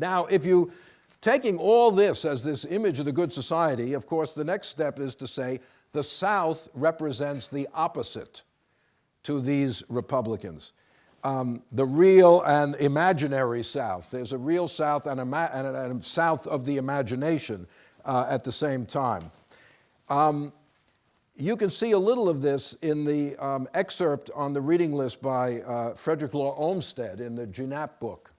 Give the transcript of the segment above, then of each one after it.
Now, if you, taking all this as this image of the good society, of course, the next step is to say the South represents the opposite to these Republicans. Um, the real and imaginary South. There's a real South and a, and a South of the imagination uh, at the same time. Um, you can see a little of this in the um, excerpt on the reading list by uh, Frederick Law Olmsted in the Gienapp book.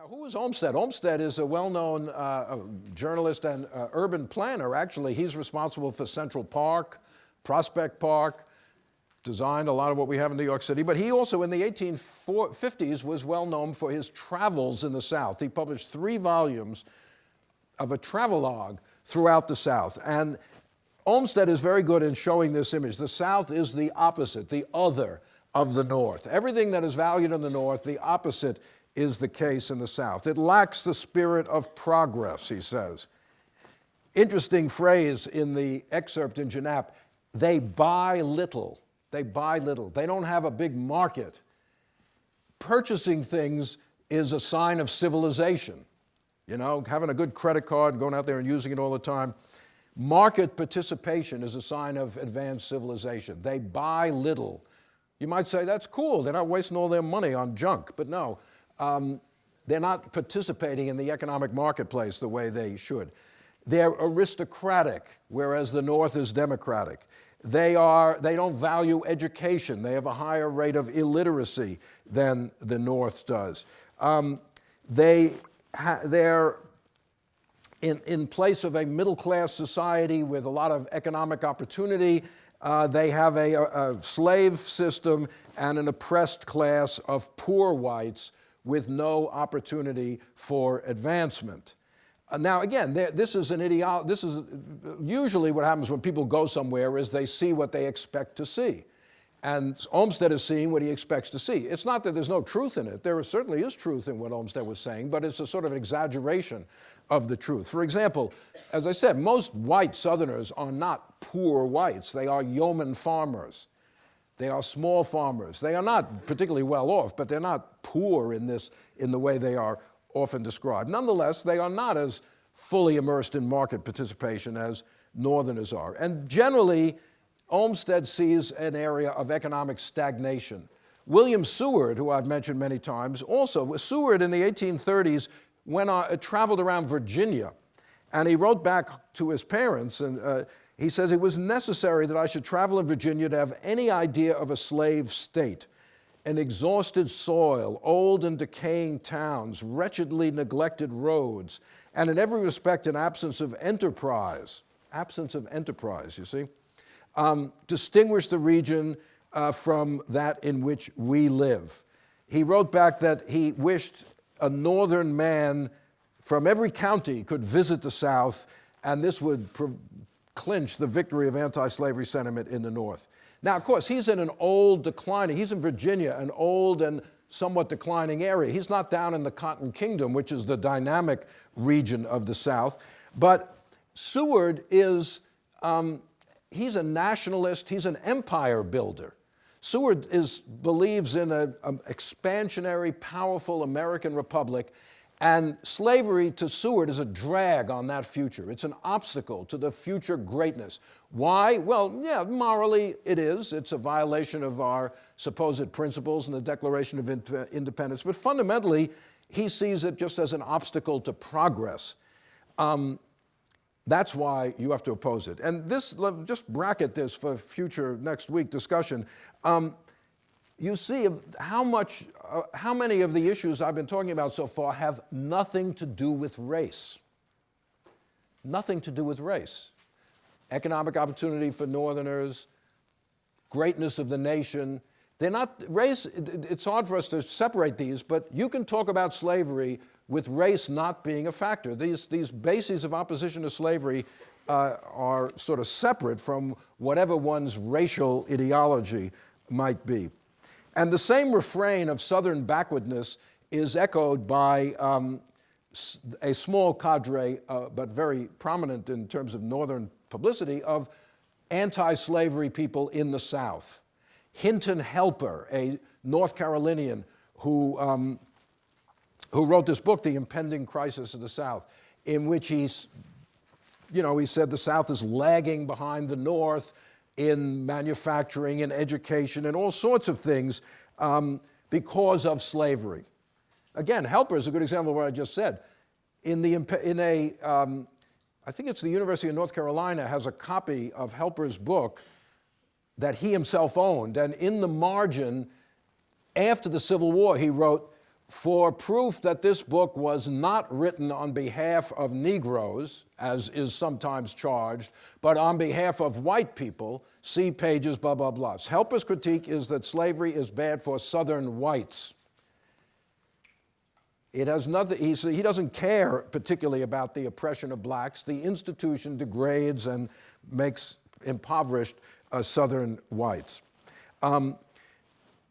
Now, who is Olmsted? Olmsted is a well-known uh, journalist and uh, urban planner. Actually, he's responsible for Central Park, Prospect Park, designed a lot of what we have in New York City, but he also in the 1850s was well known for his travels in the South. He published three volumes of a travelogue throughout the South. And Olmsted is very good in showing this image. The South is the opposite, the other of the North. Everything that is valued in the North, the opposite is the case in the South. It lacks the spirit of progress, he says. Interesting phrase in the excerpt in Gienapp, they buy little. They buy little. They don't have a big market. Purchasing things is a sign of civilization. You know, having a good credit card, going out there and using it all the time. Market participation is a sign of advanced civilization. They buy little. You might say, that's cool. They're not wasting all their money on junk. But no, um, they're not participating in the economic marketplace the way they should. They're aristocratic, whereas the North is democratic. They, are, they don't value education. They have a higher rate of illiteracy than the North does. Um, they they're in, in place of a middle-class society with a lot of economic opportunity. Uh, they have a, a, a slave system and an oppressed class of poor whites with no opportunity for advancement. Uh, now, again, this is an ideology, this is usually what happens when people go somewhere is they see what they expect to see. And Olmsted is seeing what he expects to see. It's not that there's no truth in it. There certainly is truth in what Olmsted was saying, but it's a sort of exaggeration of the truth. For example, as I said, most white Southerners are not poor whites. They are yeoman farmers. They are small farmers. They are not particularly well off, but they're not poor in this, in the way they are often described. Nonetheless, they are not as fully immersed in market participation as Northerners are. And generally, Olmsted sees an area of economic stagnation. William Seward, who I've mentioned many times, also, Seward in the 1830s went on, traveled around Virginia, and he wrote back to his parents, and uh, he says, it was necessary that I should travel in Virginia to have any idea of a slave state an exhausted soil, old and decaying towns, wretchedly neglected roads, and in every respect an absence of enterprise. Absence of enterprise, you see, um, distinguish the region uh, from that in which we live. He wrote back that he wished a northern man from every county could visit the South, and this would clinch the victory of anti-slavery sentiment in the North. Now, of course, he's in an old declining, he's in Virginia, an old and somewhat declining area. He's not down in the Cotton Kingdom, which is the dynamic region of the South. But Seward is, um, he's a nationalist, he's an empire builder. Seward is, believes in an expansionary, powerful American republic and slavery to Seward is a drag on that future. It's an obstacle to the future greatness. Why? Well, yeah, morally it is. It's a violation of our supposed principles in the Declaration of Independence. But fundamentally, he sees it just as an obstacle to progress. Um, that's why you have to oppose it. And this, just bracket this for future next week discussion. Um, you see how much, uh, how many of the issues I've been talking about so far have nothing to do with race. Nothing to do with race. Economic opportunity for Northerners, greatness of the nation. They're not, race, it's hard for us to separate these, but you can talk about slavery with race not being a factor. These, these bases of opposition to slavery uh, are sort of separate from whatever one's racial ideology might be. And the same refrain of Southern backwardness is echoed by um, a small cadre, uh, but very prominent in terms of Northern publicity, of anti-slavery people in the South. Hinton Helper, a North Carolinian who um, who wrote this book, The Impending Crisis of the South, in which he's, you know, he said the South is lagging behind the North in manufacturing and education and all sorts of things um, because of slavery. Again, Helper is a good example of what I just said. In, the, in a, um, I think it's the University of North Carolina has a copy of Helper's book that he himself owned, and in the margin, after the Civil War, he wrote, for proof that this book was not written on behalf of Negroes, as is sometimes charged, but on behalf of white people, see pages, blah, blah, blah. Helper's critique is that slavery is bad for Southern whites. It has nothing, he, he doesn't care particularly about the oppression of blacks. The institution degrades and makes impoverished uh, Southern whites. Um,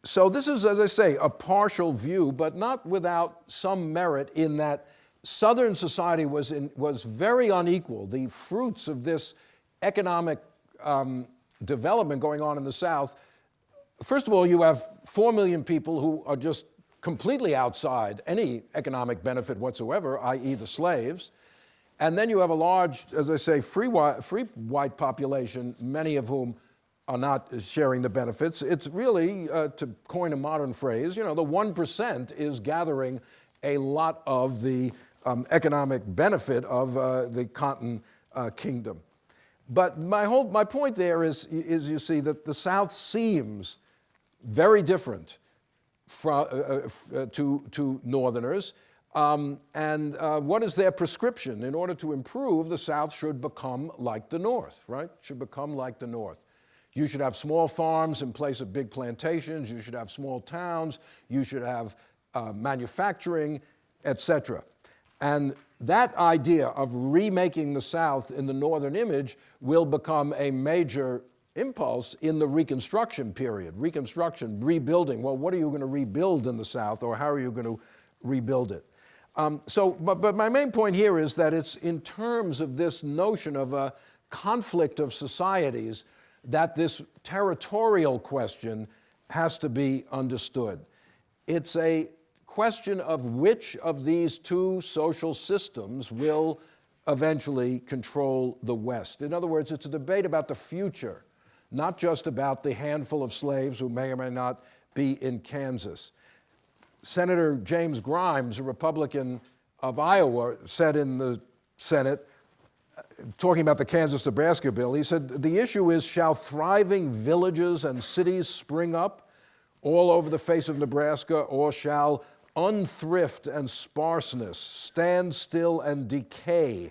so this is, as I say, a partial view, but not without some merit in that Southern society was, in, was very unequal. The fruits of this economic um, development going on in the South, first of all, you have four million people who are just completely outside any economic benefit whatsoever, i.e. the slaves. And then you have a large, as I say, free, free white population, many of whom are not sharing the benefits. It's really, uh, to coin a modern phrase, you know, the 1% is gathering a lot of the um, economic benefit of uh, the cotton uh, kingdom. But my whole, my point there is, is you see that the South seems very different from, uh, uh, uh, to, to Northerners. Um, and what is their prescription? In order to improve, the South should become like the North, right? Should become like the North. You should have small farms in place of big plantations. You should have small towns. You should have uh, manufacturing, etc. And that idea of remaking the South in the Northern image will become a major impulse in the Reconstruction period. Reconstruction, rebuilding. Well, what are you going to rebuild in the South, or how are you going to rebuild it? Um, so, but, but my main point here is that it's in terms of this notion of a conflict of societies that this territorial question has to be understood. It's a question of which of these two social systems will eventually control the West. In other words, it's a debate about the future, not just about the handful of slaves who may or may not be in Kansas. Senator James Grimes, a Republican of Iowa, said in the Senate talking about the Kansas-Nebraska bill, he said, the issue is, shall thriving villages and cities spring up all over the face of Nebraska, or shall unthrift and sparseness, stand still and decay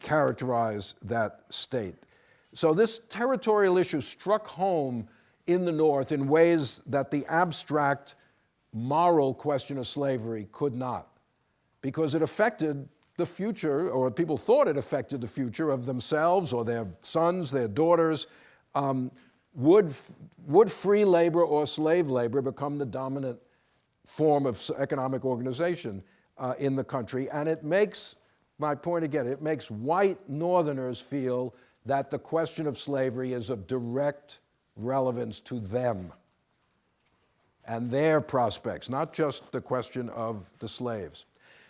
characterize that state? So this territorial issue struck home in the North in ways that the abstract moral question of slavery could not, because it affected the future, or people thought it affected the future of themselves or their sons, their daughters. Um, would, would free labor or slave labor become the dominant form of economic organization uh, in the country? And it makes, my point again, it makes white Northerners feel that the question of slavery is of direct relevance to them and their prospects, not just the question of the slaves.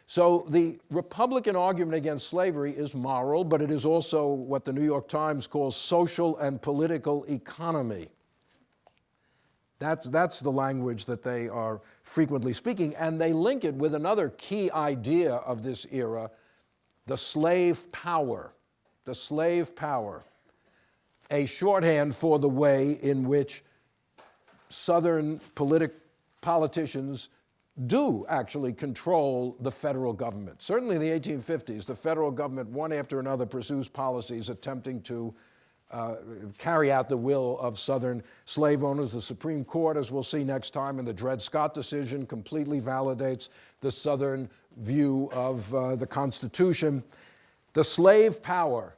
So the Republican argument against slavery is moral, but it is also what the New York Times calls social and political economy. That's, that's the language that they are frequently speaking, and they link it with another key idea of this era, the slave power. The slave power, a shorthand for the way in which Southern politic, politicians do actually control the federal government. Certainly in the 1850s, the federal government, one after another, pursues policies attempting to uh, carry out the will of Southern slave owners. The Supreme Court, as we'll see next time in the Dred Scott decision, completely validates the Southern view of uh, the Constitution. The slave power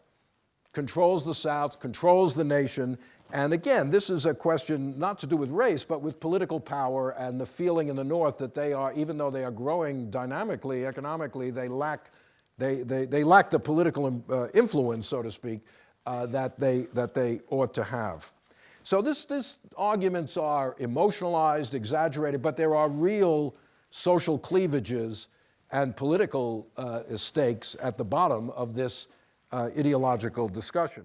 controls the South, controls the nation, and again, this is a question not to do with race, but with political power and the feeling in the North that they are, even though they are growing dynamically, economically, they lack, they, they, they lack the political uh, influence, so to speak, uh, that, they, that they ought to have. So this, this arguments are emotionalized, exaggerated, but there are real social cleavages and political uh, stakes at the bottom of this uh, ideological discussion.